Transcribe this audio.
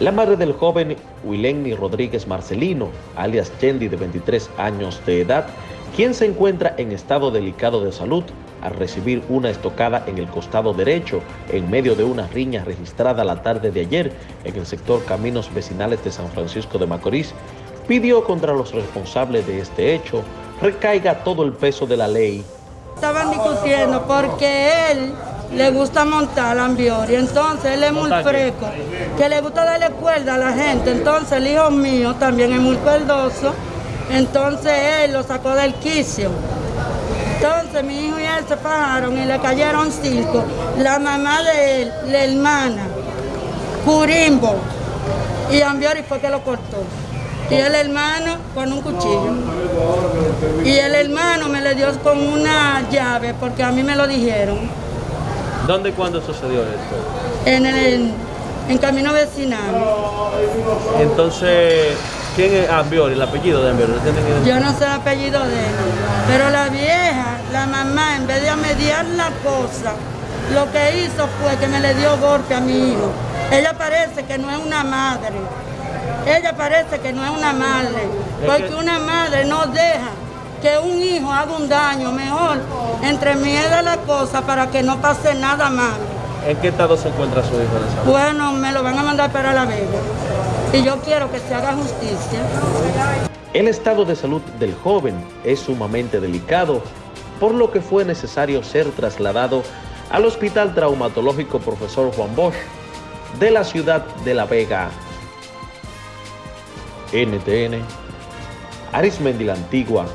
La madre del joven Wilenny Rodríguez Marcelino, alias Chendi de 23 años de edad, quien se encuentra en estado delicado de salud al recibir una estocada en el costado derecho en medio de una riña registrada la tarde de ayer en el sector Caminos Vecinales de San Francisco de Macorís, pidió contra los responsables de este hecho recaiga todo el peso de la ley. Estaban discutiendo porque él le gusta montar ambiori, entonces él es muy fresco, que le gusta darle cuerda a la gente, entonces el hijo mío también es muy cuerdoso, entonces él lo sacó del quicio. Entonces mi hijo y él se fajaron y le cayeron cinco. La mamá de él, la hermana, Curimbo, y Ambiori fue que lo cortó. Y el hermano con un cuchillo. Y el hermano me le dio con una llave porque a mí me lo dijeron. ¿Dónde y cuándo sucedió esto? En el en camino vecinal. Entonces, ¿quién es Ambiori, el apellido de Ambiori? Yo no sé el apellido de él, pero la vieja, la mamá, en vez de mediar la cosa, lo que hizo fue que me le dio golpe a mi hijo. Ella parece que no es una madre, ella parece que no es una madre, porque una madre no deja que un hijo haga un daño, mejor entre miedo la cosa para que no pase nada malo. ¿En qué estado se encuentra su hijo de salud? Bueno, me lo van a mandar para La Vega y yo quiero que se haga justicia. El estado de salud del joven es sumamente delicado, por lo que fue necesario ser trasladado al Hospital Traumatológico Profesor Juan Bosch de la ciudad de La Vega. NTN, Arismendi la Antigua,